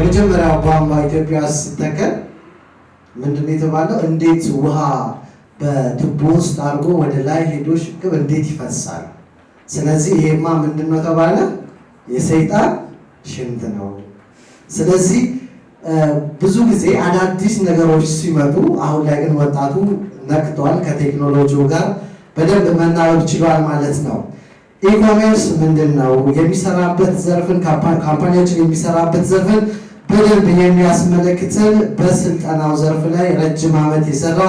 የመጀመሪያው ቧንቧ ኢትዮጵያ ውስጥ ሲተከል ምንድን ነው የተባለው? እንዴት ውሃ በቱቦ ውስጥ አድርጎ ወደ ላይ ሄዶ ሽቅብ እንዴት ይፈሳል? ስለዚህ ይሄማ ምንድን ነው ተባለ? የሰይጣን ሽንት ነው። ስለዚህ ብዙ ጊዜ አዳዲስ ነገሮች ሲመጡ፣ አሁን ላይ ግን ወጣቱ ነቅቷል። ከቴክኖሎጂው ጋር በደንብ መናበብ ችሏል ማለት ነው። ኢኮሜርስ ምንድን ነው የሚሰራበት ዘርፍን ካምፓኒያችን የሚሰራበት ዘርፍን በደንብ የሚያስመለክትን በስልጠናው ዘርፍ ላይ ረጅም ዓመት የሰራ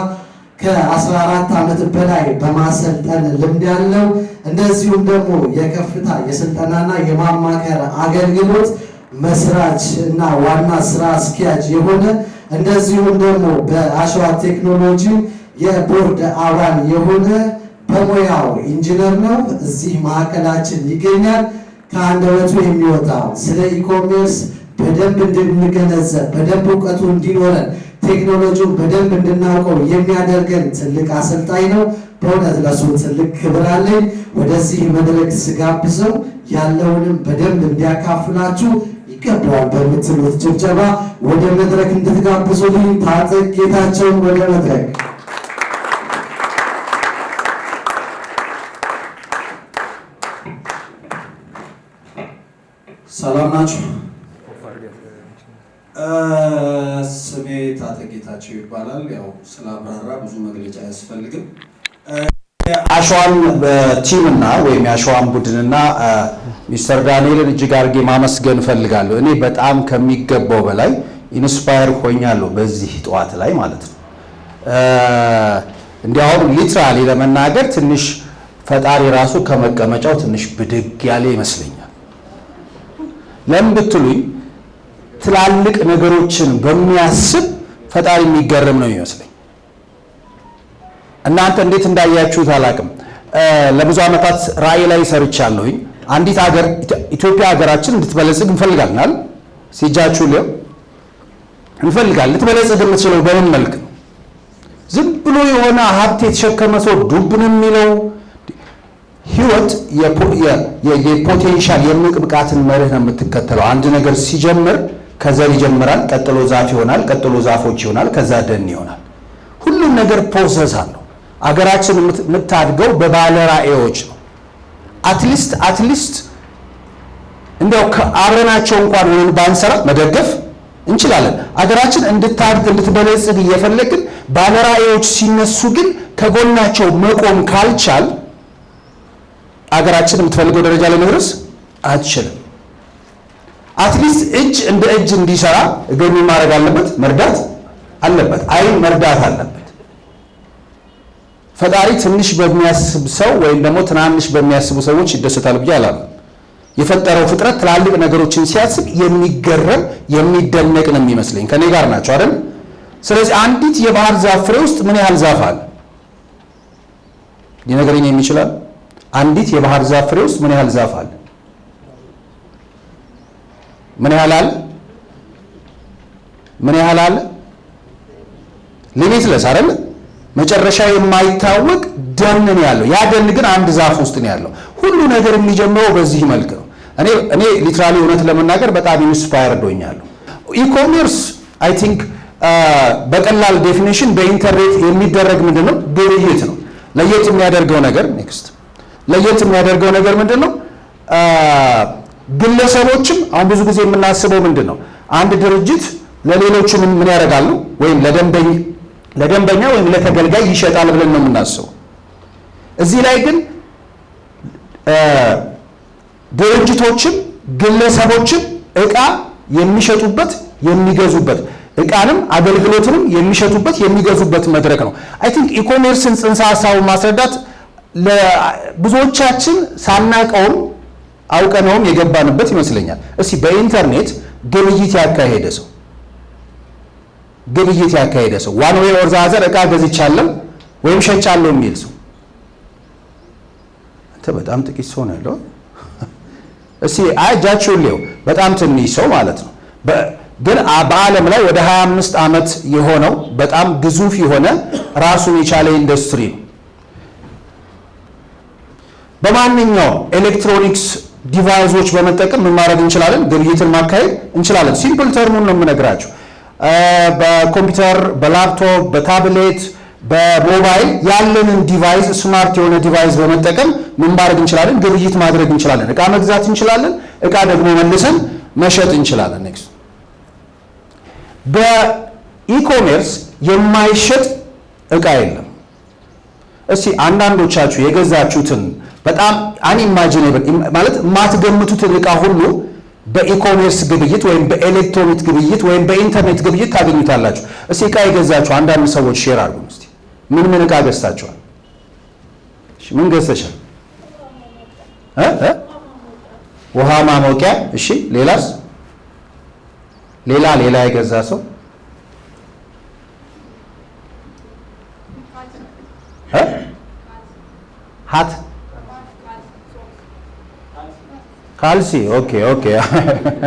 ከ14 ዓመት በላይ በማሰልጠን ልምድ ያለው እንደዚሁም ደግሞ የከፍታ የስልጠናና የማማከር አገልግሎት መስራች እና ዋና ስራ አስኪያጅ የሆነ እንደዚሁም ደግሞ በአሸዋ ቴክኖሎጂ የቦርድ አባል የሆነ በሙያው ኢንጂነር ነው። እዚህ ማዕከላችን ይገኛል። ከአንደበቱ የሚወጣው ስለ ኢኮሜርስ በደንብ እንድንገነዘብ በደንብ እውቀቱ እንዲኖረን ቴክኖሎጂውን በደንብ እንድናውቀው የሚያደርገን ትልቅ አሰልጣኝ ነው። በእውነት ለሱ ትልቅ ክብር አለኝ። ወደዚህ መድረክ ስጋብዘው ያለውንም በደንብ እንዲያካፍላችሁ ይገባዋል በምትሉት ጭብጨባ ወደ መድረክ እንድትጋብዙልኝ ታጠቅ ጌታቸውን ወደ መድረክ ሰላም ናችሁ? ጌታቸው ይባላል። ያው ስለ ብዙ መግለጫ አያስፈልግም። አሸዋን team እና ወይም የአሸዋን ቡድንና ሚስተር ዳንኤልን እጅግ አድርጌ ማመስገን እፈልጋለሁ። እኔ በጣም ከሚገባው በላይ inspire ሆኛለሁ በዚህ ጠዋት ላይ ማለት ነው። እንዲያውም literally ለመናገር ትንሽ ፈጣሪ ራሱ ከመቀመጫው ትንሽ ብድግ ያለ ይመስለኛል። ለምን ብትሉኝ ትላልቅ ነገሮችን በሚያስብ ፈጣሪ የሚገርም ነው ይመስለኝ። እናንተ እንዴት እንዳያችሁት አላቅም። ለብዙ ዓመታት ራእይ ላይ ሰርቻለሁኝ። አንዲት ሀገር ኢትዮጵያ ሀገራችን እንድትበለጽግ እንፈልጋለን። ሲጃችሁ ሊው እንፈልጋለን። ልትበለጽግ የምትችለው በምን መልክ ነው? ዝም ብሎ የሆነ ሀብት የተሸከመ ሰው ዱብን የሚለው ህይወት የ potential የእምቅ ብቃትን መርህ ነው የምትከተለው። አንድ ነገር ሲጀምር ከዘር ይጀምራል፣ ቀጥሎ ዛፍ ይሆናል፣ ቀጥሎ ዛፎች ይሆናል፣ ከዛ ደን ይሆናል። ሁሉም ነገር process አለው። አገራችን የምታድገው በባለ ራዕዮች ነው። at least at least እንዲያው አብረናቸው እንኳን ወይም ባንሰራ መደገፍ እንችላለን። አገራችን እንድታድግ እንድትበለጽግ እየፈለግን ባለ ራዕዮች ሲነሱ ግን ከጎናቸው መቆም ካልቻል አገራችን የምትፈልገው ደረጃ ላይ መድረስ አትችልም። at least እጅ እንደ እጅ እንዲሰራ እገኙ ማድረግ አለበት፣ መርዳት አለበት፣ አይን መርዳት አለበት። ፈጣሪ ትንሽ በሚያስብ ሰው ወይም ደግሞ ትናንሽ በሚያስቡ ሰዎች ይደሰታል ብዬ አላምንም። የፈጠረው ፍጥረት ትላልቅ ነገሮችን ሲያስብ የሚገረም የሚደነቅ ነው የሚመስለኝ። ከኔ ጋር ናቸው አይደል? ስለዚህ አንዲት የባህር ዛፍ ፍሬ ውስጥ ምን ያህል ዛፍ አለ ሊነግረኝ የሚችላል? አንዲት የባህር ዛፍ ፍሬ ውስጥ ምን ያህል ዛፍ አለ? ምን ያህል? ምን ያህል አለ? ሊሚትለስ አይደል? መጨረሻ የማይታወቅ ደን ነው ያለው። ያ ደን ግን አንድ ዛፍ ውስጥ ነው ያለው። ሁሉ ነገር የሚጀምረው በዚህ መልክ ነው። እኔ እኔ literally እውነት ለመናገር በጣም inspire ሆኛለሁ። e-commerce I think በቀላል definition በኢንተርኔት የሚደረግ ምንድን ነው ግብይት ነው። ለየት የሚያደርገው ነገር next ለየት የሚያደርገው ነገር ምንድን ነው? ግለሰቦችም አሁን ብዙ ጊዜ የምናስበው ምንድን ነው አንድ ድርጅት ለሌሎቹ ምን ያደርጋሉ ወይም ለደንበኛ ወይም ለተገልጋይ ይሸጣል ብለን ነው የምናስበው። እዚህ ላይ ግን ድርጅቶችም ግለሰቦችም እቃ የሚሸጡበት የሚገዙበት እቃንም አገልግሎትንም የሚሸጡበት የሚገዙበት መድረክ ነው። I think e-commerce ን ጽንሰ ሀሳቡን ማስረዳት ብዙዎቻችን ሳናቀውም አውቀነውም የገባንበት ይመስለኛል። እስቲ በኢንተርኔት ግብይት ያካሄደ ሰው ግብይት ያካሄደ ሰው one way or the other እቃ ገዝቻለሁ ወይም ሸጫለሁ የሚል ሰው አንተ በጣም ጥቂት ሰው ነው ያለው። እስቲ እጃችሁን ሊው በጣም ትንሽ ሰው ማለት ነው። ግን በዓለም ላይ ወደ 25 ዓመት የሆነው በጣም ግዙፍ የሆነ ራሱን የቻለ ኢንዱስትሪ ነው። በማንኛውም ኤሌክትሮኒክስ device ኦች በመጠቀም ምን ማድረግ እንችላለን? ግብይትን ማካሄድ እንችላለን። simple term ኡን ነው የምነግራችሁ። በኮምፒውተር፣ በላፕቶፕ፣ በታብሌት፣ በሞባይል ያለንን device smart የሆነ device በመጠቀም ምን ማድረግ እንችላለን? ግብይት ማድረግ እንችላለን። እቃ መግዛት እንችላለን። እቃ ደግሞ መልሰን መሸጥ እንችላለን። next በ e-commerce የማይሸጥ እቃ የለም። እስቲ አንዳንዶቻችሁ የገዛችሁትን በጣም unimaginable ማለት የማትገምቱትን እቃ ሁሉ በ e-commerce ግብይት ወይም በኤሌክትሮኒክ ግብይት ወይም በኢንተርኔት ግብይት ታገኙታላችሁ። እስቲ እቃ የገዛችሁ አንዳንድ ሰዎች share አድርጉን እስቲ። ምን ምን እቃ ገዝታችኋል? ምን ገዝተሻል? ውሃ ማሞቂያ። እሺ፣ ሌላስ? ሌላ ሌላ የገዛ ሰው hat ካልሲ okay okay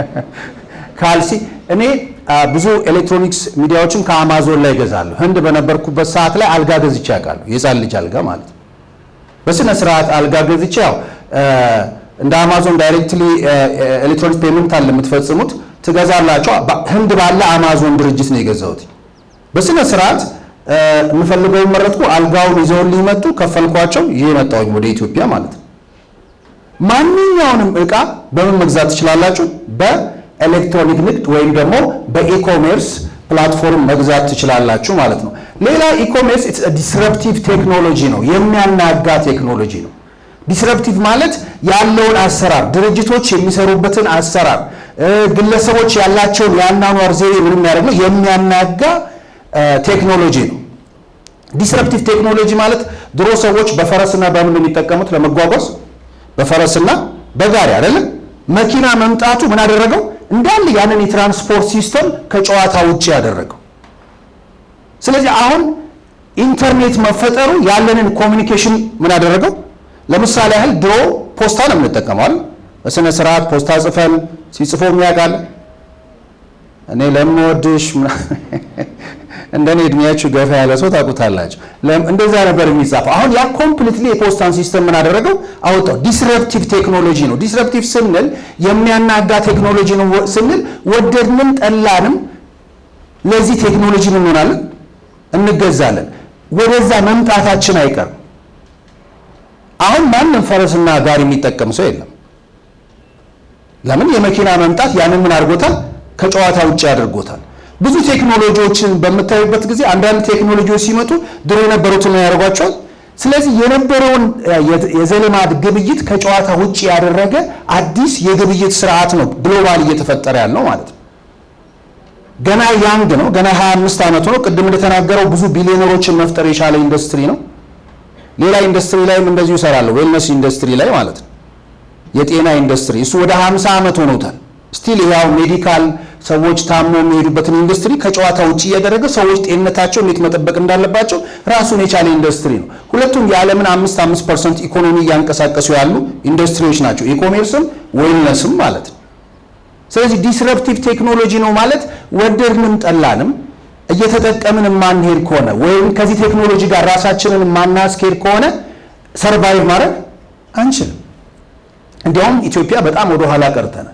ካልሲ እኔ ብዙ ኤሌክትሮኒክስ ሚዲያዎችን ከአማዞን ላይ እገዛለሁ። ህንድ በነበርኩበት ሰዓት ላይ አልጋ ገዝቼ ያውቃለሁ። የህፃን ልጅ አልጋ ማለት ነው። በስነ ስርዓት አልጋ ገዝቼ ያው እንደ አማዞን directly ኤሌክትሮኒክስ payment አለ የምትፈጽሙት ትገዛላችሁ። ህንድ ባለ አማዞን ድርጅት ነው የገዛሁት። በስነ ስርዓት የምፈልገውን መረጥኩ። አልጋውን ይዘውልኝ መጡ፣ ከፈልኳቸው። ይሄ መጣሁኝ ወደ ኢትዮጵያ ማለት ነው። ማንኛውንም እቃ በምን መግዛት ትችላላችሁ? በኤሌክትሮኒክ ንግድ ወይም ደግሞ በ e-commerce platform መግዛት ትችላላችሁ ማለት ነው። ሌላ e-commerce disruptive ቴክኖሎጂ ነው፣ የሚያናጋ ቴክኖሎጂ ነው። disruptive ማለት ያለውን አሰራር ድርጅቶች የሚሰሩበትን አሰራር ግለሰቦች ያላቸውን የአኗኗር ዘይቤ ምን የሚያደርግ ነው? የሚያናጋ ቴክኖሎጂ ነው። disruptive ቴክኖሎጂ ማለት ድሮ ሰዎች በፈረስና በምን የሚጠቀሙት ለመጓጓዝ በፈረስና በጋሪ አይደለም። መኪና መምጣቱ ምን አደረገው? እንዳለ ያንን የትራንስፖርት system ከጨዋታ ውጭ ያደረገው። ስለዚህ አሁን ኢንተርኔት መፈጠሩ ያለንን communication ምን አደረገው? ለምሳሌ ያህል ድሮ ፖስታ ነው የምንጠቀመው? በስነ ስርዓት ፖስታ ጽፈን ሲጽፍ የሚያውቅ አል እኔ ለምወድሽ እንደኔ እድሜያችሁ ገፋ ያለ ሰው ታውቁታላችሁ። እንደዛ ነበር የሚጻፈው። አሁን ያ completely የፖስታን system ምን አደረገው? አወጣው። disruptive ቴክኖሎጂ ነው። disruptive ስንል የሚያናጋ ቴክኖሎጂ ነው ስንል ወደድንም ጠላንም ለዚህ ቴክኖሎጂ ምን እንሆናለን? እንገዛለን። ወደዛ መምጣታችን አይቀርም። አሁን ማንም ፈረስና ጋሪ የሚጠቀም ሰው የለም። ለምን? የመኪና መምጣት ያንን ምን አድርጎታል? ከጨዋታ ውጭ አድርጎታል። ብዙ ቴክኖሎጂዎችን በምታዩበት ጊዜ አንዳንድ ቴክኖሎጂዎች ሲመጡ ድሮ የነበሩትን ያደርጓቸዋል። ስለዚህ የነበረውን የዘልማድ ግብይት ከጨዋታ ውጭ ያደረገ አዲስ የግብይት ስርዓት ነው global እየተፈጠረ ያለው ማለት ነው። ገና young ነው። ገና 25 ዓመቱ ነው። ቅድም እንደተናገረው ብዙ ቢሊዮነሮችን መፍጠር የቻለ ኢንዱስትሪ ነው። ሌላ ኢንዱስትሪ ላይም እንደዚሁ እሰራለሁ። wellness ኢንዱስትሪ ላይ ማለት ነው። የጤና ኢንዱስትሪ እሱ ወደ 50 ዓመት ሆኖታል። still ያው medical ሰዎች ታሞ የሚሄዱበትን ኢንዱስትሪ ከጨዋታ ውጭ እያደረገ ሰዎች ጤንነታቸው እንዴት መጠበቅ እንዳለባቸው ራሱን የቻለ ኢንዱስትሪ ነው። ሁለቱም የዓለምን አምስት አምስት percent ኢኮኖሚ እያንቀሳቀሱ ያሉ ኢንዱስትሪዎች ናቸው። e-commerce ም wellness ም ማለት ነው። ስለዚህ disruptive ቴክኖሎጂ ነው ማለት ወደድንም ጠላንም እየተጠቀምን የማንሄድ ከሆነ ወይም ከዚህ ቴክኖሎጂ ጋር ራሳችንን የማናስኬድ ከሆነ survive ማድረግ አንችልም። እንዲያውም ኢትዮጵያ በጣም ወደኋላ ቀርተናል።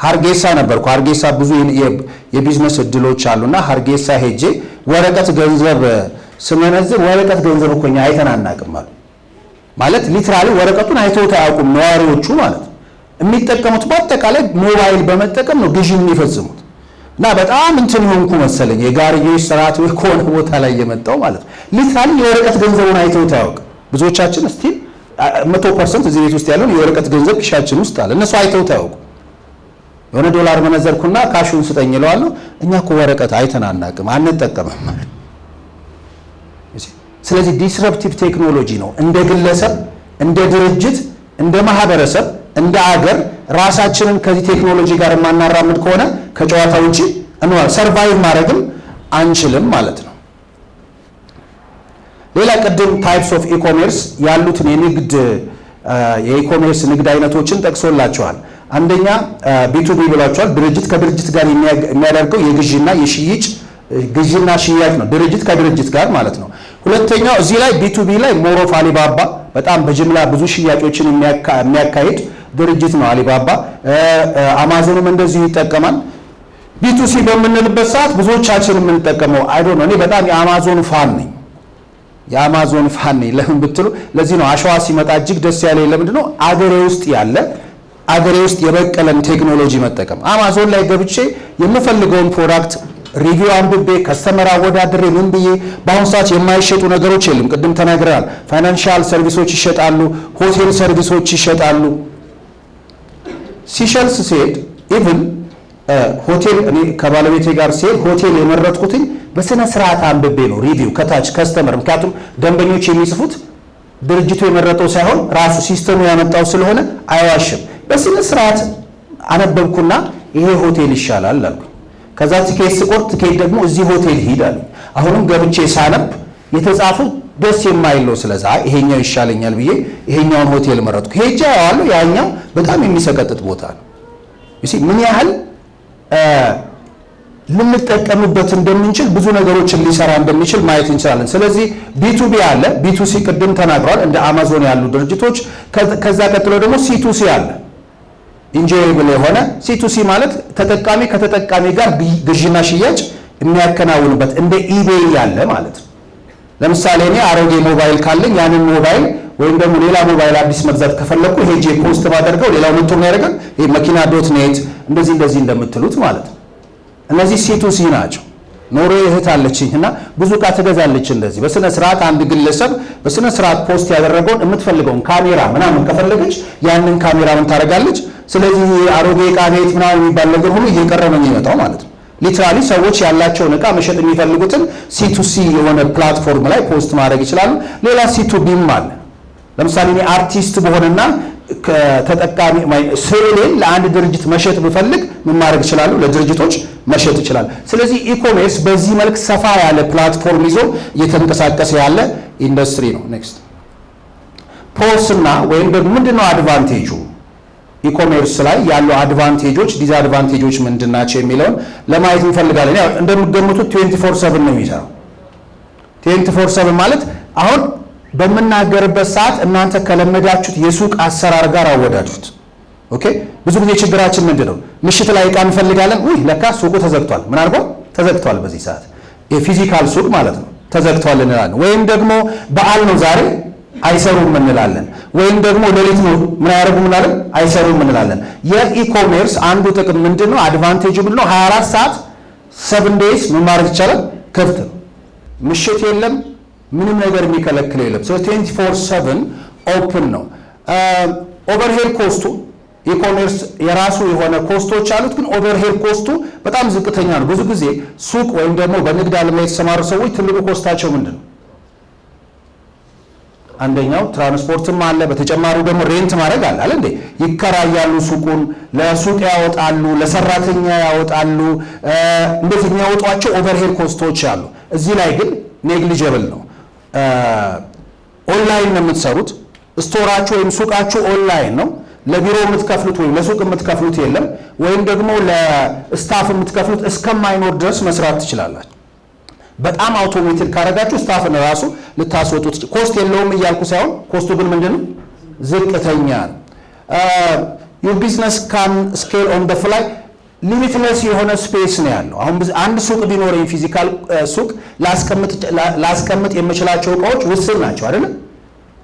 ሀርጌሳ ነበርኩ። ሀርጌሳ ብዙ የቢዝነስ እድሎች አሉና ሀርጌሳ ሄጄ ወረቀት ገንዘብ ስመነዝር ወረቀት ገንዘብ እኮ እኛ አይተን አናውቅም አሉ። ማለት literally ወረቀቱን አይተውት አያውቁም ነዋሪዎቹ ማለት ነው። የሚጠቀሙት በአጠቃላይ ሞባይል በመጠቀም ነው ግዢ የሚፈጽሙት። እና በጣም እንትን የሆንኩ መሰለኝ የጋርዮሽ ስርዓት ከሆነ ቦታ ላይ የመጣው ማለት ነው። literally የወረቀት ገንዘቡን አይተውት አያውቅም። ብዙዎቻችን still መቶ percent እዚህ ቤት ውስጥ ያለውን የወረቀት ገንዘብ ኪሻችን ውስጥ አለ። እነሱ አይተውት አያውቁም። የሆነ ዶላር መነዘርኩና cash ኡን ስጠኝ እለዋለሁ። እኛ እኮ ወረቀት አይተን አናውቅም አንጠቀምም። ስለዚህ disruptive ቴክኖሎጂ ነው እንደ ግለሰብ፣ እንደ ድርጅት፣ እንደ ማህበረሰብ፣ እንደ አገር ራሳችንን ከዚህ ቴክኖሎጂ ጋር የማናራምድ ከሆነ ከጨዋታ ውጭ እንዋል survive ማድረግም አንችልም ማለት ነው። ሌላ ቅድም types of e-commerce ያሉትን የንግድ የ e-commerce ንግድ አይነቶችን ጠቅሶላቸዋል። አንደኛ B2B ብሏቸዋል። ድርጅት ከድርጅት ጋር የሚያደርገው የግዥና የሽይጭ ግዥና ሽያጭ ነው። ድርጅት ከድርጅት ጋር ማለት ነው። ሁለተኛው እዚህ ላይ B2B ላይ more of አሊባባ በጣም በጅምላ ብዙ ሽያጮችን የሚያካሂድ ድርጅት ነው አሊባባ። አማዞንም እንደዚሁ ይጠቀማል። B2C በምንልበት ሰዓት ብዙዎቻችን የምንጠቀመው ይሄዶ ነው። እኔ በጣም የአማዞን fan ነኝ የአማዞን fan ነኝ። ለምን ብትሉ ለዚህ ነው አሸዋ ሲመጣ እጅግ ደስ ያለ ለምንድን ነው አገሬ ውስጥ ያለ አገሬ ውስጥ የበቀለን ቴክኖሎጂ መጠቀም። አማዞን ላይ ገብቼ የምፈልገውን product review አንብቤ customer አወዳድሬ ምን ብዬ በአሁኑ ሰዓት የማይሸጡ ነገሮች የለም። ቅድም ተናግረናል። financial serviceኦች ይሸጣሉ፣ ሆቴል serviceኦች ይሸጣሉ። ሲሸልስ ሲሄድ even ሆቴል እኔ ከባለቤቴ ጋር ሲሄድ ሆቴል የመረጥኩትኝ በስነ ስርዓት አንብቤ ነው review ከታች customer። ምክንያቱም ደንበኞች የሚጽፉት ድርጅቱ የመረጠው ሳይሆን ራሱ system ኡ ያመጣው ስለሆነ አይዋሽም። በስነ ስርዓት አነበብኩና ይሄ ሆቴል ይሻላል አልኩ። ከዛ ቲኬት ስቆርጥ ቲኬት ደግሞ እዚህ ሆቴል ሂድ አሉ። አሁንም ገብቼ ሳነብ የተጻፉ ደስ የማይል ነው። ስለዚህ ይሄኛው ይሻለኛል ብዬ ይሄኛውን ሆቴል መረጥኩ። ሄጄ አየዋለሁ ያኛው በጣም የሚሰቀጥጥ ቦታ ነው። ምን ያህል ልንጠቀምበት እንደምንችል ብዙ ነገሮችን ሊሰራ እንደሚችል ማየት እንችላለን። ስለዚህ B2B አለ፣ B2C ቅድም ተናግሯል፣ እንደ አማዞን ያሉ ድርጅቶች። ከዛ ቀጥሎ ደግሞ C2C አለ፣ enjoyable የሆነ C2C ማለት ተጠቃሚ ከተጠቃሚ ጋር ግዥና ሽያጭ የሚያከናውንበት እንደ ኢቤይ ያለ ማለት ነው። ለምሳሌ እኔ አሮጌ ሞባይል ካለኝ ያንን ሞባይል ወይም ደግሞ ሌላ ሞባይል አዲስ መግዛት ከፈለግኩ ሄጄ post ባደርገው ሌላው መጥቶ የሚያደርገን ይሄ መኪና dot net እንደዚህ እንደዚህ እንደምትሉት ማለት ነው። እነዚህ C2C ናቸው። ኖሮ እህት አለችኝ እና ብዙ ዕቃ ትገዛለች። እንደዚህ በስነ ስርዓት አንድ ግለሰብ በስነ ስርዓት post ያደረገውን የምትፈልገውን ካሜራ ምናምን ከፈለገች ያንን ካሜራ ምን ታደርጋለች? ስለዚህ አሮጌ ዕቃ ቤት ምናምን የሚባል ነገር ሁሉ እየቀረ ነው የሚመጣው ማለት ነው። literally ሰዎች ያላቸውን ዕቃ መሸጥ የሚፈልጉትን C2C የሆነ platform ላይ post ማድረግ ይችላሉ። ሌላ C2B ም አለ። ለምሳሌ እኔ አርቲስት ብሆንና ከተጠቃሚ ስዕሌን ለአንድ ድርጅት መሸጥ ብፈልግ ምን ማድረግ ይችላሉ? ለድርጅቶች መሸጥ ይችላል። ስለዚህ e-commerce በዚህ መልክ ሰፋ ያለ platform ይዞ እየተንቀሳቀሰ ያለ ኢንዱስትሪ ነው። next pros እና ወይም ደግሞ ምንድነው advantage ኡ e-commerce ላይ ያሉ advantage ኦች disadvantage ኦች ምንድን ናቸው የሚለውን ለማየት እንፈልጋለን። ያው እንደምትገምቱት 24 7 ነው የሚሰራው። 24 7 ማለት አሁን በምናገርበት ሰዓት እናንተ ከለመዳችሁት የሱቅ አሰራር ጋር አወዳድሩት። okay ብዙ ጊዜ ችግራችን ምንድን ነው? ምሽት ላይ ዕቃ እንፈልጋለን። ውይ ለካ ሱቁ ተዘግቷል። ምን አልኳ? ተዘግቷል። በዚህ ሰዓት የ physical ሱቅ ማለት ነው ተዘግቷል እንላለን። ወይም ደግሞ በዓል ነው ዛሬ አይሰሩም እንላለን። ወይም ደግሞ ሌሊት ነው ምን አያደርጉም እንላለን፣ አይሰሩም እንላለን። የ e-commerce አንዱ ጥቅም ምንድን ነው? ምንድን ነው? 24 ሰዓት seven days ምን ማድረግ ይቻላል? ክፍት ነው። ምሽት የለም ምንም ነገር የሚከለክለው የለም። ስለ 24 7 open ነው። overhead cost ኡ e-commerce የራሱ የሆነ cost ኦች አሉት፣ ግን overhead cost ኡ በጣም ዝቅተኛ ነው። ብዙ ጊዜ ሱቅ ወይም ደግሞ በንግድ ዓለም ላይ የተሰማሩ ሰዎች ትልቁ cost ኣቸው ምንድን ነው? አንደኛው ትራንስፖርትም አለ። በተጨማሪው ደግሞ rent ማድረግ አለ አለ እንዴ ይከራያሉ። ሱቁን ለሱቅ ያወጣሉ፣ ለሰራተኛ ያወጣሉ። እንደዚህ የሚያወጧቸው overhead cost ኦች አሉ። እዚህ ላይ ግን negligible ነው። ኦንላይን ነው የምትሰሩት። store ኣችሁ ወይም ሱቃችሁ ኦንላይን ነው። ለቢሮ የምትከፍሉት ወይም ለሱቅ የምትከፍሉት የለም። ወይም ደግሞ ለ staff የምትከፍሉት እስከማይኖር ድረስ መስራት ትችላላችሁ። በጣም automated ካረጋችሁ staff ን ራሱ ልታስወጡት cost የለውም እያልኩ ሳይሆን cost ኡ ግን ምንድን ነው ዝቅተኛ ነው። business can scale on the fly limitless የሆነ space ነው ያለው። አሁን አንድ ሱቅ ቢኖረኝ physical ሱቅ ላስቀምጥ የምችላቸው እቃዎች ውስን ናቸው አይደለም።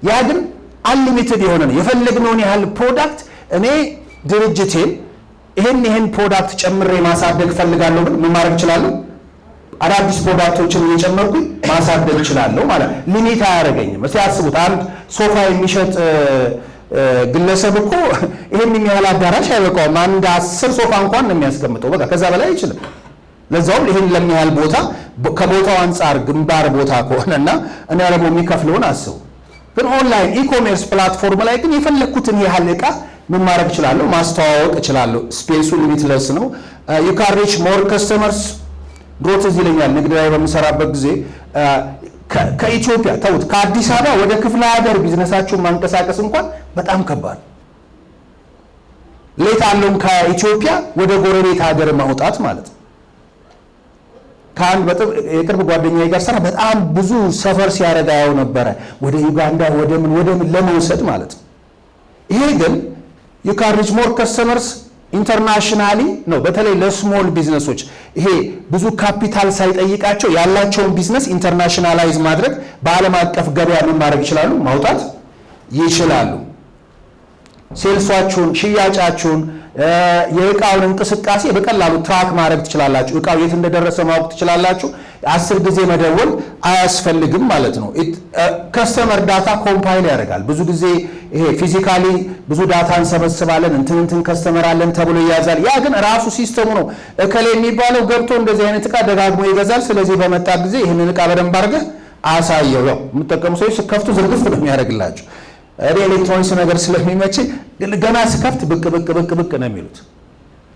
ያ ግን unlimited የሆነ ነው። የፈለግነውን ያህል product እኔ ድርጅቴን ይህን ይህን product ጨምሬ ማሳደግ ፈልጋለሁ ብል ምን ማድረግ እችላለሁ? አዳዲስ product ኦችን እየጨመርኩኝ ማሳደግ እችላለሁ ማለት limit አያደርገኝም። እስቲ አስቡት አንድ ሶፋ የሚሸጥ ግለሰብ እኮ ይህን የሚያህል አዳራሽ አይበቃውም። አንድ አስር ሶፋ እንኳን ነው የሚያስቀምጠው። በቃ ከዛ በላይ አይችልም። ለዛውም ይህን ለሚያህል ቦታ ከቦታው አንጻር ግንባር ቦታ ከሆነና እና ደግሞ የሚከፍለውን አስቡ። ግን online e-commerce platform ላይ ግን የፈለግኩትን ያህል ዕቃ ምን ማድረግ እችላለሁ? ማስተዋወቅ እችላለሁ። space ኡ limitless ነው። you can reach more customers ድሮ ትዝ ይለኛል ንግድ ላይ በምሰራበት ጊዜ ከኢትዮጵያ ተውት፣ ከአዲስ አበባ ወደ ክፍለ ሀገር ቢዝነሳችሁን ማንቀሳቀስ እንኳን በጣም ከባድ let alone ም ከኢትዮጵያ ወደ ጎረቤት ሀገር ማውጣት ማለት ነው። ከአንድ የቅርብ ጓደኛዬ ጋር ሰራ በጣም ብዙ ሰፈር ያው ነበረ ወደ ዩጋንዳ ወደ ምን ወደ ምን ለመውሰድ ማለት ነው። ይሄ ግን you more customers internationally ነው። በተለይ ለ small business ኦች ይሄ ብዙ ካፒታል ሳይጠይቃቸው ያላቸውን business internationalize ማድረግ በዓለም አቀፍ ገበያ ምን ማድረግ ይችላሉ? ማውጣት ይችላሉ። sales ኣችሁን፣ ሽያጫችሁን፣ የእቃውን እንቅስቃሴ በቀላሉ track ማድረግ ትችላላችሁ። እቃው የት እንደደረሰ ማወቅ ትችላላችሁ። አስር ጊዜ መደወል አያስፈልግም ማለት ነው። customer data compile ያደርጋል። ብዙ ጊዜ ይሄ physically ብዙ data እንሰበስባለን እንትን እንትን customer አለን ተብሎ ይያዛል። ያ ግን ራሱ system ኡ ነው። እከሌ የሚባለው ገብቶ እንደዚህ አይነት እቃ ደጋግሞ ይገዛል። ስለዚህ በመጣ ጊዜ ይህንን እቃ በደንብ አድርገህ አሳየው። ያው የሚጠቀሙ ሰዎች ስከፍቱ ዝርግፍ ነው የሚያደርግላቸው። እኔ ኤሌክትሮኒክስ ነገር ስለሚመችኝ ገና ስከፍት ብቅ ብቅ ብቅ ብቅ ነው የሚሉት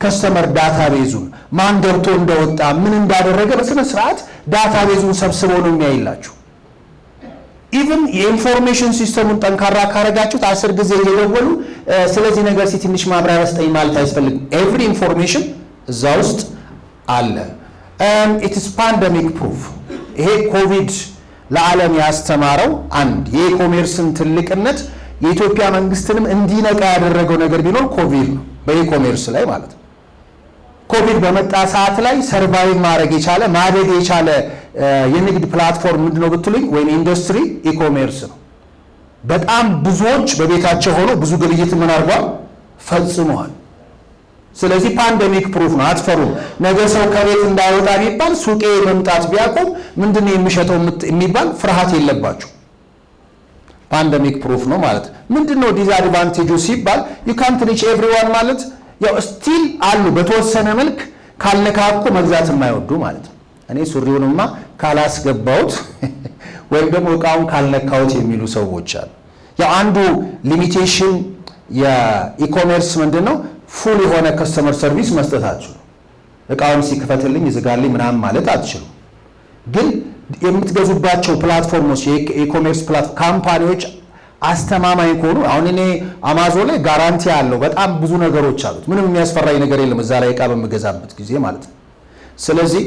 customer data base ኡን ማን ገብቶ እንደወጣ ምን እንዳደረገ በስነ ስርዓት data base ኡን ሰብስቦ ነው የሚያይላችሁ። even የ information system ኡን ጠንካራ ካረጋችሁት አስር ጊዜ እየደወሉ ስለዚህ ነገር እስቲ ትንሽ ማብራሪያ ስጠኝ ማለት አያስፈልግም። every information እዛ ውስጥ አለ። it's pandemic proof ይሄ ኮቪድ ለዓለም ያስተማረው አንድ የ e-commerce ን ትልቅነት የኢትዮጵያ መንግስትንም እንዲነቃ ያደረገው ነገር ቢኖር ኮቪድ ነው። በ e-commerce ላይ ማለት ነው። ኮቪድ በመጣ ሰዓት ላይ survive ማድረግ የቻለ ማደግ የቻለ የንግድ platform ምንድነው ብትሉኝ፣ ወይም ኢንዱስትሪ e-commerce ነው። በጣም ብዙዎች በቤታቸው ሆነው ብዙ ግብይት ምን አድርጓል ፈጽመዋል። ስለዚህ pandemic proof ነው። አትፈሩም። ነገ ሰው ከቤት እንዳይወጣ ቢባል ሱቄ መምጣት ቢያቆም ምንድን ነው የሚሸጠው የሚባል ፍርሃት የለባቸው። pandemic proof ነው ማለት ምንድን ነው disadvantage ኡ ሲባል ዩ ካንት ሪች ኤቭሪዋን ማለት ያው still አሉ በተወሰነ መልክ ካልነካኩ መግዛት የማይወዱ ማለት ነው። እኔ ሱሪውንማ ካላስገባሁት ወይም ደግሞ እቃውን ካልነካሁት የሚሉ ሰዎች አሉ። ያው አንዱ limitation የ e-commerce ምንድን ነው full የሆነ customer service መስጠት አትችሉ። እቃውን ይክፈትልኝ ይዝጋልኝ ምናምን ማለት አትችሉ። ግን የምትገዙባቸው platform ኦች የ e-commerce company ዎች አስተማማኝ ከሆኑ አሁን እኔ አማዞን ላይ guarantee አለው በጣም ብዙ ነገሮች አሉት። ምንም የሚያስፈራኝ ነገር የለም እዛ ላይ እቃ በምገዛበት ጊዜ ማለት ነው። ስለዚህ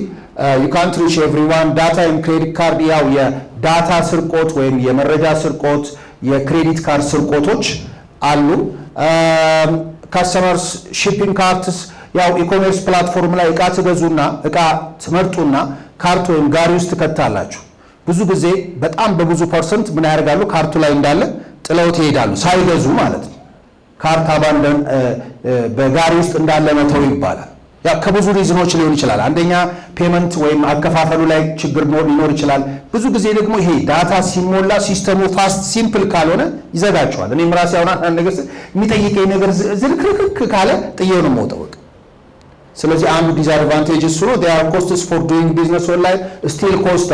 ዩ ካንት ሪች ኤቭሪዋን ዳታ ወይም credit card ያው የ data ስርቆት ወይም የመረጃ ስርቆት፣ የ credit card ስርቆቶች አሉ። customers shopping carts ያው e-commerce platform ላይ እቃ ትገዙና እቃ ትመርጡና cart ወይም ጋሪ ውስጥ ትከታላችሁ። ብዙ ጊዜ በጣም በብዙ percent ምን ያደርጋሉ? cart ኡ ላይ እንዳለ ጥለውት ይሄዳሉ፣ ሳይገዙ ማለት ነው። cart abandon በጋሪ ውስጥ እንዳለ መተው ይባላል። ያ ከብዙ reason ኦች ሊሆን ይችላል። አንደኛ payment ወይም አከፋፈሉ ላይ ችግር ሊኖር ይችላል። ብዙ ጊዜ ደግሞ ይሄ data ሲሞላ system ኡ fast simple ካልሆነ ይዘጋቸዋል። እኔም ራሴ አሁን አንድ ነገር የሚጠይቀኝ ነገር ዝርክርክ ካለ ጥዬው ነው የምወጣው። ስለዚህ አንዱ disadvantage እሱ ነው። there costs for doing business online still cost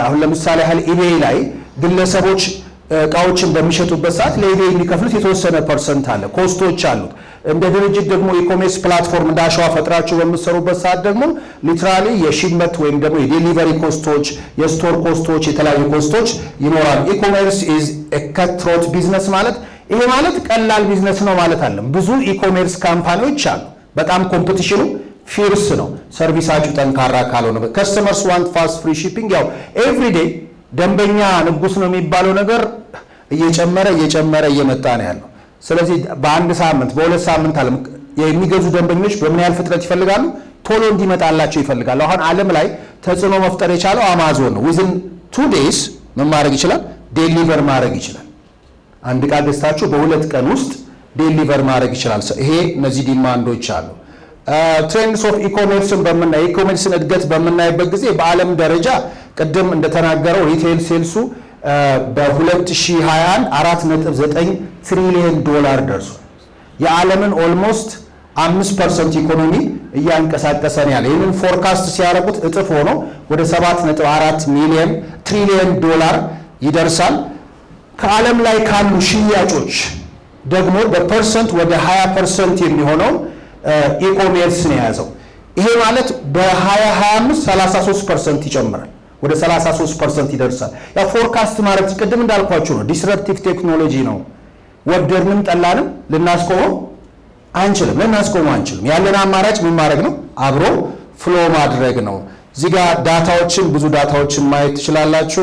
አሁን ለምሳሌ ያህል ኢቤይ ላይ ግለሰቦች እቃዎችን በሚሸጡበት ሰዓት ለኢቤይ የሚከፍሉት የተወሰነ percent አለ፣ cost ኦች አሉት። እንደ ድርጅት ደግሞ e-commerce platform እንደ አሸዋ ፈጥራችሁ በምትሰሩበት ሰዓት ደግሞ literally የ shipment ወይም ደግሞ የ delivery cost ኦች፣ የ store cost ኦች፣ የተለያዩ cost ኦች ይኖራሉ። e-commerce is cutthroat business ማለት ይሄ ማለት ቀላል ቢዝነስ ነው ማለት አይደለም። ብዙ e-commerce company ዎች አሉ። በጣም competition ኡ fierce ነው። service ኣችሁ ጠንካራ ካልሆነ customers want fast free shipping ያው everyday ደንበኛ ንጉስ ነው የሚባለው ነገር እየጨመረ እየጨመረ እየመጣ ነው ያለው። ስለዚህ በአንድ ሳምንት በሁለት ሳምንት አለም የሚገዙ ደንበኞች በምን ያህል ፍጥነት ይፈልጋሉ? ቶሎ እንዲመጣላቸው ይፈልጋሉ። አሁን ዓለም ላይ ተጽዕኖ መፍጠር የቻለው አማዞን ነው። within two days ምን ማድረግ ይችላል? deliver ማድረግ ይችላል። አንድ ዕቃ ገዝታችሁ በሁለት ቀን ውስጥ deliver ማድረግ ይችላል። ይሄ እነዚህ demand ኦች አሉ። trends of e-commerce ን በምናይ e-commerce ን እድገት በምናይበት ጊዜ በዓለም ደረጃ ቅድም እንደተናገረው retail sales ኡ በ2021 4.9 ትሪሊየን ዶላር ደርሷል። የዓለምን almost አምስት percent ኢኮኖሚ እያንቀሳቀሰ ነው ያለ። ይህንን forecast ሲያደርጉት እጥፍ ሆኖ ወደ 7.4 ሚሊዮን ትሪሊየን ዶላር ይደርሳል። ከዓለም ላይ ካሉ ሽያጮች ደግሞ በ percent ወደ 20 percent የሚሆነው e-commerce ነው የያዘው። ይሄ ማለት በ2025 33 percent ይጨምራል፣ ወደ 33 percent ይደርሳል። ያ forecast ማለት ቅድም እንዳልኳችሁ ነው፣ disruptive technology ነው። ወደድንም ጠላንም ልናስቆመው አንችልም፣ ልናስቆመው አንችልም። ያለን አማራጭ ምን ማድረግ ነው? አብሮ flow ማድረግ ነው። እዚህ ጋር data ዎችን ብዙ data ዎችን ማየት ትችላላችሁ።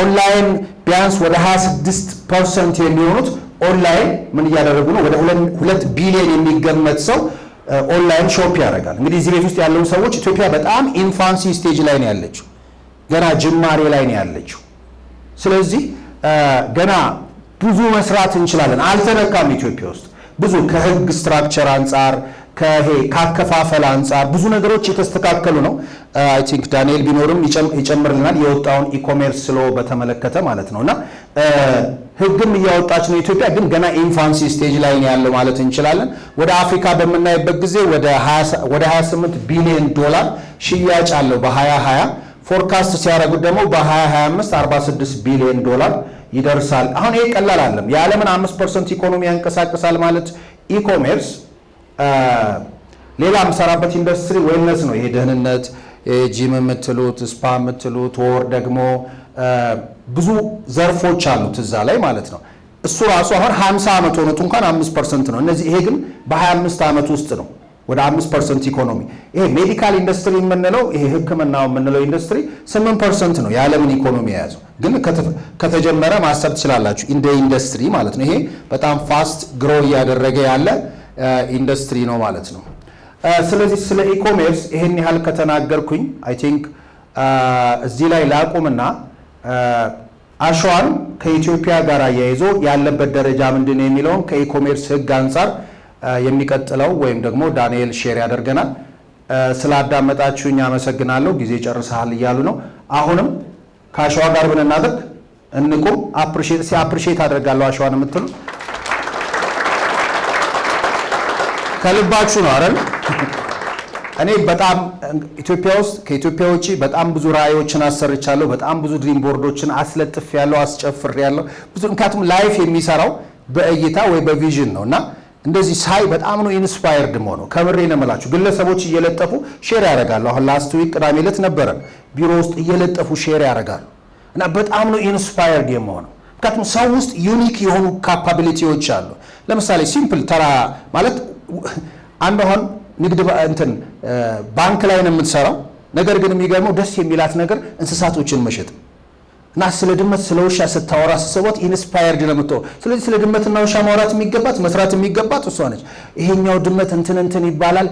ኦንላይን ቢያንስ ወደ 26 percent የሚሆኑት ኦንላይን ምን እያደረጉ ነው? ወደ ሁለት ቢሊዮን የሚገመት ሰው online shop ያደርጋል። እንግዲህ እዚህ ቤት ውስጥ ያለውን ሰዎች ኢትዮጵያ በጣም infancy stage ላይ ነው ያለችው፣ ገና ጅማሬ ላይ ነው ያለችው። ስለዚህ ገና ብዙ መስራት እንችላለን። አልተነካም። ኢትዮጵያ ውስጥ ብዙ ከህግ structure አንጻር ከይሄ ካከፋፈል አንጻር ብዙ ነገሮች የተስተካከሉ ነው። I think ዳንኤል ቢኖርም ይጨምርልናል የወጣውን e-commerce law በተመለከተ ማለት ነው። እና ህግም እያወጣች ነው ኢትዮጵያ፣ ግን ገና infancy stage ላይ ነው ያለው ማለት እንችላለን። ወደ አፍሪካ በምናይበት ጊዜ ወደ 28 ቢሊዮን ዶላር ሽያጭ አለው በ2020 forecast ሲያደርጉት ደግሞ በ2025 46 ቢሊዮን ዶላር ይደርሳል። አሁን ይሄ ቀላል አይደለም። የዓለምን 5 percent ኢኮኖሚ ያንቀሳቅሳል ማለት e-commerce ሌላ የምሰራበት ኢንዱስትሪ wellness ነው። ይሄ ደህንነት፣ ጂም የምትሉት spa የምትሉት ወይም ደግሞ ብዙ ዘርፎች አሉት እዛ ላይ ማለት ነው። እሱ ራሱ አሁን 50 ዓመት ሆኖት እንኳን 5 percent ነው። እነዚህ ይሄ ግን በ25 ዓመት ውስጥ ነው ወደ 5 percent ኢኮኖሚ። ይሄ medical ኢንዱስትሪ የምንለው ይሄ ሕክምናው የምንለው ኢንዱስትሪ 8 percent ነው የዓለምን ኢኮኖሚ የያዘው። ግን ከተጀመረ ማሰብ ትችላላችሁ እንደ ኢንዱስትሪ ማለት ነው። ይሄ በጣም fast grow እያደረገ ያለ ኢንዱስትሪ ነው ማለት ነው። ስለዚህ ስለ e-commerce ይሄን ያህል ከተናገርኩኝ I think እዚህ ላይ ላቁምና አሸዋን ከኢትዮጵያ ጋር አያይዞ ያለበት ደረጃ ምንድን ነው የሚለውን ከ e-commerce ሕግ አንጻር የሚቀጥለው ወይም ደግሞ ዳንኤል share ያደርገናል። ስላዳመጣችሁኝ አመሰግናለሁ። ጊዜ ጨርሰሃል እያሉ ነው። አሁንም ከአሸዋ ጋር ብንናደርግ እንቁም። appreciate አደርጋለሁ አሸዋን የምትሉ ከልባችሁ ነው አይደል? እኔ በጣም ኢትዮጵያ ውስጥ ከኢትዮጵያ ውጭ በጣም ብዙ ራዕዮችን አሰርቻለሁ። በጣም ብዙ dream board ኦችን አስለጥፌያለሁ አስጨፍሬያለሁ ብዙ ምክንያቱም life የሚሰራው በእይታ ወይ በ vision ነው እና እንደዚህ ሳይ በጣም ነው inspired የምሆነው። ከምሬ ነው የምላችሁ። ግለሰቦች እየለጠፉ share ያደርጋሉ። አሁን last week ቅዳሜ ዕለት ነበረን ቢሮ ውስጥ እየለጠፉ share ያደርጋሉ እና በጣም ነው inspired የምሆነው። ምክንያቱም ሰው ውስጥ unique የሆኑ capability ዎች አሉ። ለምሳሌ simple ተራ ማለት አንድ አሁን ንግድ እንትን ባንክ ላይ ነው የምትሰራው። ነገር ግን የሚገርመው ደስ የሚላት ነገር እንስሳቶችን መሸጥ እና ስለ ድመት ስለ ውሻ ስታወራ ስሰቧት inspired ነው የምትሆነው። ስለዚህ ስለ ድመትና ውሻ ማውራት የሚገባት መስራት የሚገባት እሷ ነች። ይሄኛው ድመት እንትን እንትን ይባላል፣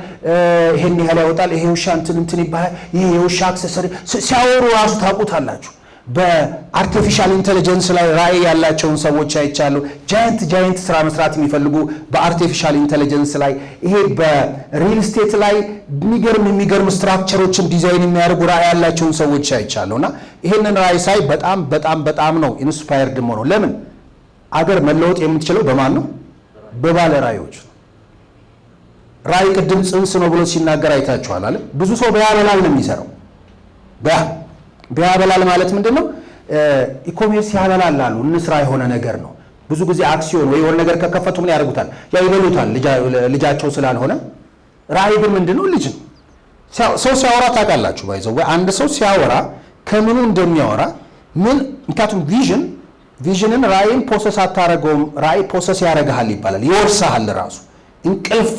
ይሄን ያህል ያወጣል፣ ይሄ ውሻ እንትን እንትን ይባላል፣ ይሄ የውሻ accessory ሲያወሩ ራሱ ታውቃላችሁ። በ artificial intelligence ላይ ራዕይ ያላቸውን ሰዎች አይቻለሁ። giant giant ስራ መስራት የሚፈልጉ በ artificial intelligence ላይ ይሄ በ real estate ላይ የሚገርም የሚገርም structure ኦችን design የሚያደርጉ ራዕይ ያላቸውን ሰዎች አይቻለሁ እና ይሄንን ራዕይ ሳይ በጣም በጣም በጣም ነው inspired የምሆነው። ለምን አገር መለወጥ የምትችለው በማን ነው? በባለ ራዕዮች ነው። ራዕይ ቅድም ጽንስ ነው ብሎ ሲናገር አይታችኋል አለ። ብዙ ሰው በያበላል ነው የሚሰራው በያበላል ማለት ምንድን ነው? e-commerce ያበላል አሉ። እንስራ የሆነ ነገር ነው። ብዙ ጊዜ አክሲዮን ወይ የሆነ ነገር ከከፈቱ ምን ያደርጉታል? ያው ይበሉታል፣ ልጃቸው ስላልሆነ። ራዕይ ምንድን ነው? ልጅ ነው። ሰው ሲያወራ ታውቃላችሁ፣ ባይዘው ወይ አንድ ሰው ሲያወራ ከምኑ እንደሚያወራ ምን ምክንያቱም vision vision ን ራዕይን possess አታረገውም። ራዕይ possess ያደርግሃል ይባላል፣ ይወርሰሃል። ራሱ እንቅልፍ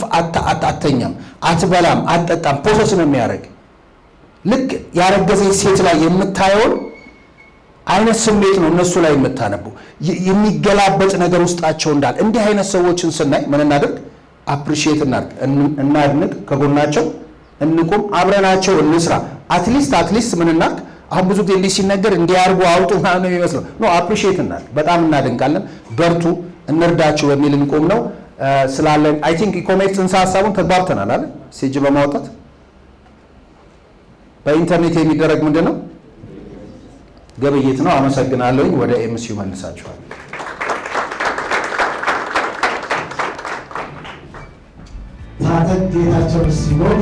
አተኛም፣ አትበላም፣ አትጠጣም፣ possess ነው የሚያደርግ ልክ ያረገዘች ሴት ላይ የምታየውን አይነት ስሜት ነው እነሱ ላይ የምታነቡ የሚገላበጥ ነገር ውስጣቸው እንዳለ። እንዲህ አይነት ሰዎችን ስናይ ምን እናደርግ? appreciate እናድርግ፣ እናድንቅ፣ ከጎናቸው እንቁም፣ አብረናቸው እንስራ። at least at least ምን እናድርግ? አሁን ብዙ ጊዜ እንዲህ ሲነገር እንዲያርጉ አውጡ ምናምን የሚመስለው። no appreciate እናድርግ፣ በጣም እናደንቃለን፣ በርቱ፣ እንርዳችሁ በሚል እንቁም ነው ስላለን። I think e-commerce ጽንሰ ሀሳቡን ተግባብተናል አለ ሴጅ በማውጣት በኢንተርኔት የሚደረግ ምንድን ነው ግብይት ነው። አመሰግናለሁኝ። ወደ ኤምሲዩ መልሳችኋል። ታጠቅ ጌታቸው ሲሆን